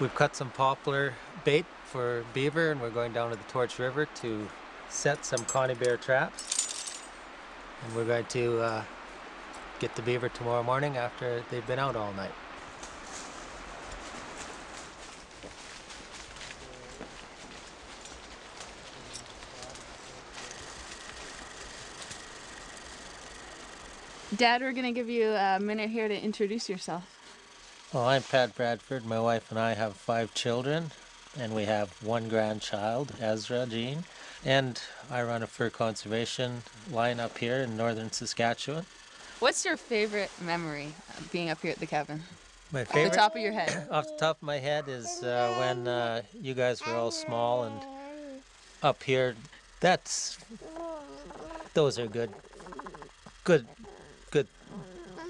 We've cut some poplar bait for beaver and we're going down to the Torch River to set some Conibear traps. And we're going to uh, get the beaver tomorrow morning after they've been out all night. Dad, we're gonna give you a minute here to introduce yourself. Well, I'm Pat Bradford. My wife and I have five children, and we have one grandchild, Ezra Jean. And I run a fur conservation line up here in northern Saskatchewan. What's your favorite memory of being up here at the cabin? My favorite? Off the top of your head. off the top of my head, is uh, when uh, you guys were all small and up here. That's those are good, good, good,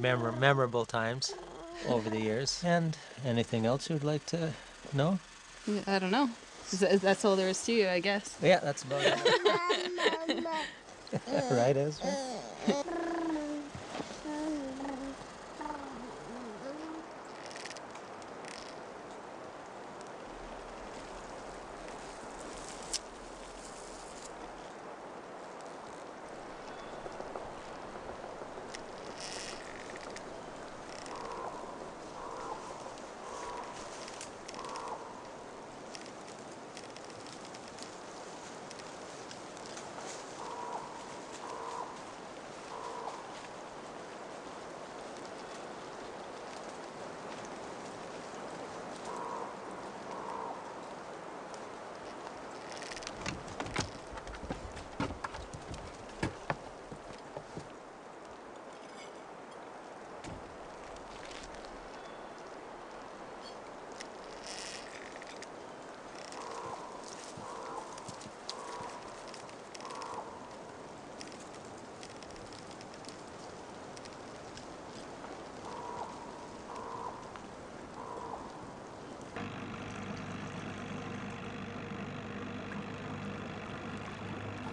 memor- memorable times over the years. And anything else you'd like to know? I don't know. That's all there is to you, I guess. Yeah, that's about it. right, Ezra?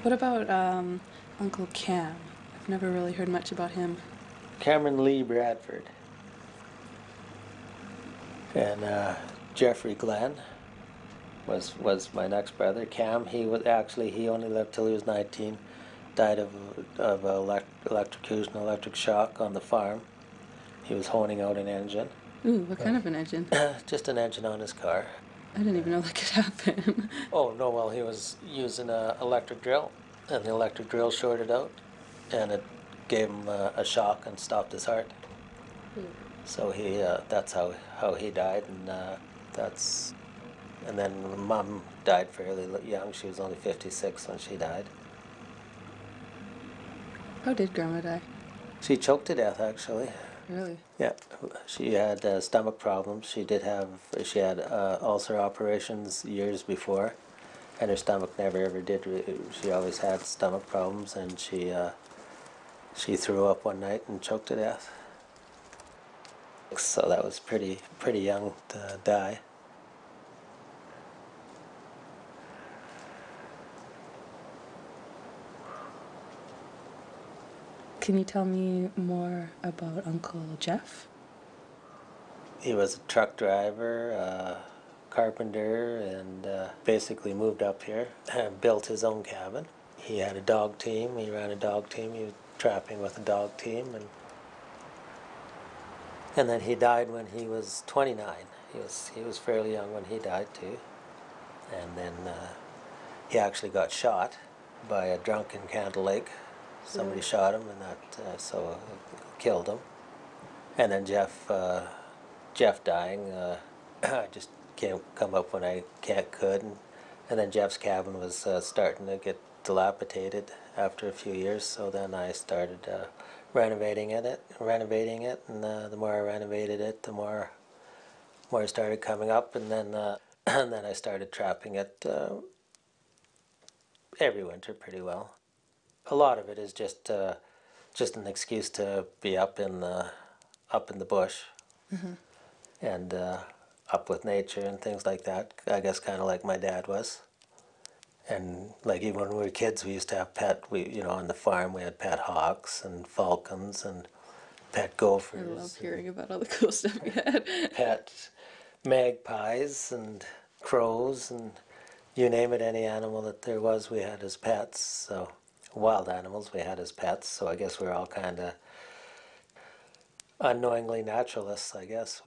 What about um, Uncle Cam? I've never really heard much about him. Cameron Lee Bradford. And uh, Jeffrey Glenn was was my next brother. Cam, he was actually he only lived till he was 19. Died of of elect, electrocution, electric shock on the farm. He was honing out an engine, Ooh, what kind of an engine? just an engine on his car. I didn't even know that could happen. Oh no, well he was using an electric drill, and the electric drill shorted out, and it gave him a, a shock and stopped his heart. So he, uh, that's how how he died, and uh, that's, and then mom died fairly young. She was only fifty six when she died. How did Grandma die? She choked to death actually. Really? Yeah, she had uh, stomach problems. She did have she had uh, ulcer operations years before, and her stomach never ever did. She always had stomach problems, and she uh, she threw up one night and choked to death. So that was pretty pretty young to die. Can you tell me more about Uncle Jeff? He was a truck driver, uh, carpenter, and uh, basically moved up here and built his own cabin. He had a dog team. He ran a dog team. He was trapping with a dog team, and and then he died when he was 29. He was he was fairly young when he died too, and then uh, he actually got shot by a drunk in Candle Lake. Somebody shot him, and that uh, so uh, killed him. And then Jeff. Uh, Jeff dying, uh, I just can't come up when I can't could, and, and then Jeff's cabin was uh, starting to get dilapidated after a few years. So then I started uh, renovating it, renovating it, and uh, the more I renovated it, the more more it started coming up, and then uh, and then I started trapping it uh, every winter pretty well. A lot of it is just uh, just an excuse to be up in the up in the bush and uh, up with nature and things like that. I guess kind of like my dad was. And like even when we were kids, we used to have pet. We you know on the farm we had pet hawks and falcons and pet gophers. I love hearing about all the cool stuff you had. Pet magpies and crows and you name it, any animal that there was, we had as pets. So wild animals we had as pets. So I guess we're all kind of unknowingly naturalists, I guess.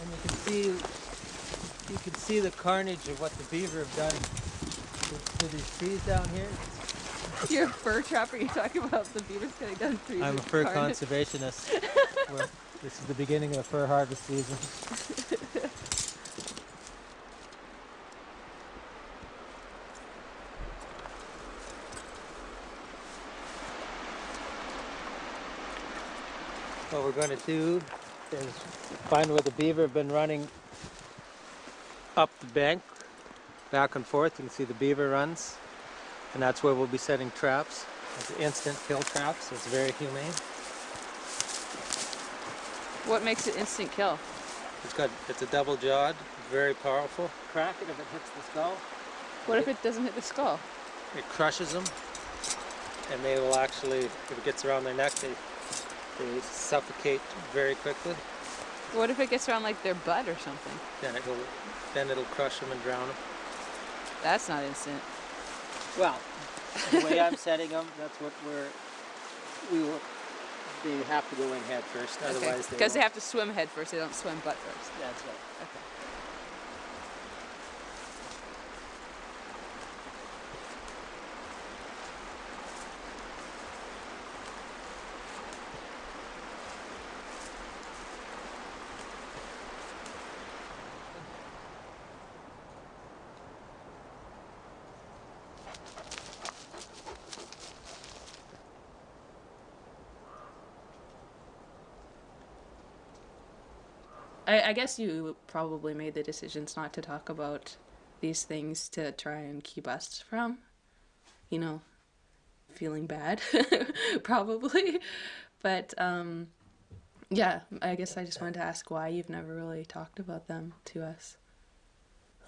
And you can see, you can see the carnage of what the beaver have done to, to these trees down here. You're a fur trapper. You're talking about the beavers cutting down trees. I'm a fur carnage. conservationist. This is the beginning of the fur harvest season. What we're going to do is find where the beaver have been running up the bank, back and forth. You can see the beaver runs, and that's where we'll be setting traps. It's instant kill traps. It's very humane. What makes it instant kill? It's got it's a double jawed, very powerful. Crack it if it hits the skull. What if it doesn't hit the skull? It crushes them, and they will actually, if it gets around their neck, they they suffocate very quickly. What if it gets around like their butt or something? Then it will then it'll crush them and drown them. That's not instant. Well, the way I'm setting them, that's what we're we will. They have to go in head first, otherwise they. Because they have to swim head first. They don't swim butt first. That's right. Okay. I, I guess you probably made the decisions not to talk about these things to try and keep us from, you know, feeling bad, probably. But um, yeah, I guess I just wanted to ask why you've never really talked about them to us.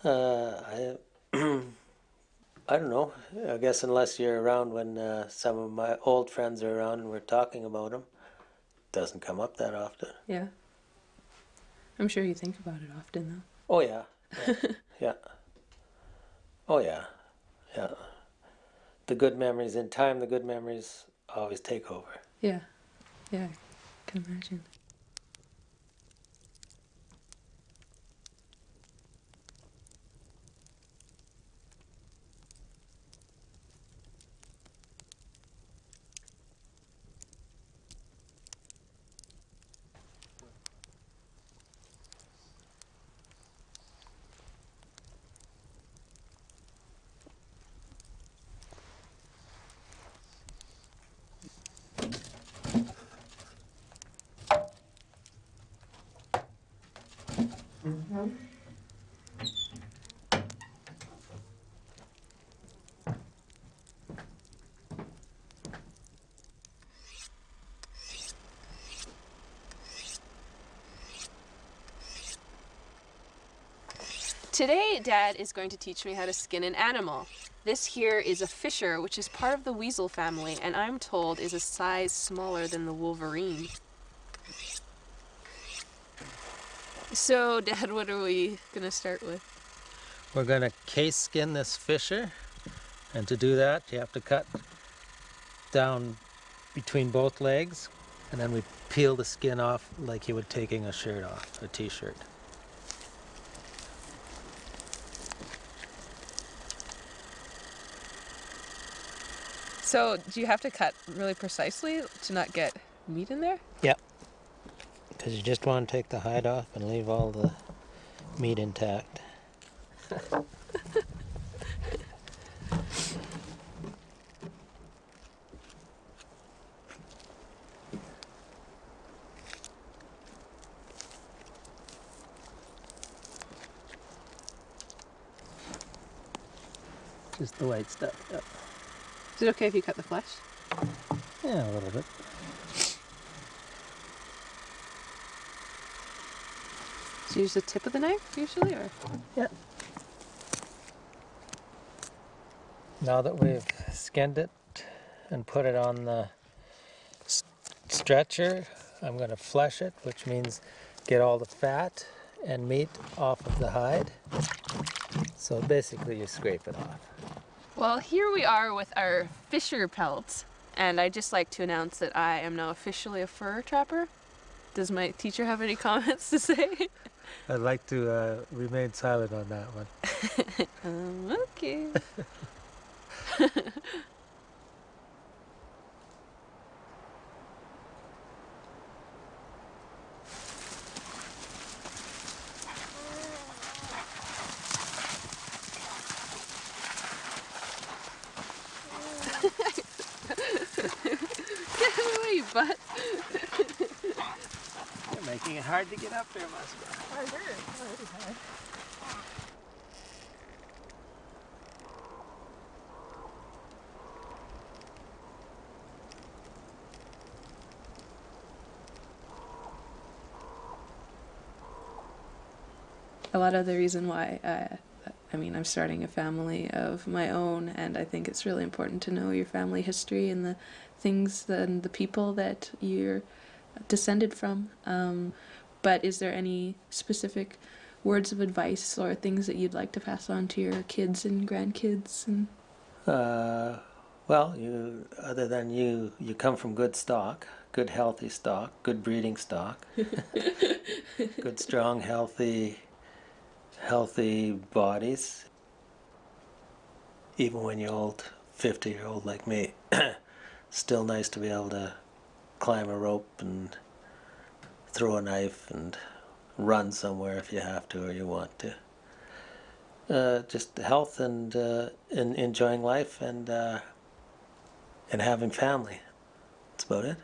Uh, I, I don't know. I guess unless you're around when uh, some of my old friends are around and we're talking about them, doesn't come up that often. Yeah. I'm sure you think about it often, though. Oh yeah, yeah, yeah. Oh yeah, yeah. The good memories in time. The good memories always take over. Yeah. Yeah. I can imagine. Mm-hmm. Today, Dad is going to teach me how to skin an animal. This here is a fisher, which is part of the weasel family, and I'm told is a size smaller than the wolverine. So, Dad, what are we gonna start with? We're gonna case skin this fisher And to do that, you have to cut down between both legs, and then we peel the skin off like you would taking a shirt off, a t-shirt. So, do you have to cut really precisely to not get meat in there? Yep. Because you just want to take the hide off and leave all the meat intact. Just the white stuff. Yep. Is it okay if you cut the flesh? Yeah, a little bit. So you use the tip of the knife usually, or Yeah. Now that we've skinned it and put it on the s- stretcher, I'm going to flesh it, which means get all the fat and meat off of the hide. So basically, you scrape it off. Well, here we are with our Fisher pelts, and I'd just like to announce that I am now officially a fur trapper. Does my teacher have any comments to say? I'd like to uh, remain silent on that one. um, okay. Get away, you butt. You're making it hard to get up there, Musker. a lot of the reason why I, I mean I'm starting a family of my own and I think it's really important to know your family history and the things and the people that you're descended from um, but is there any specific words of advice or things that you'd like to pass on to your kids and grandkids and Uh, well, you other than you, you come from good stock, good healthy stock, good breeding stock, good strong healthy, healthy bodies. Even when you're old, fifty year old like me, still nice to be able to climb a rope and throw a knife and run somewhere if you have to or you want to uh, just health and uh, and enjoying life and uh, and having family. That's about it.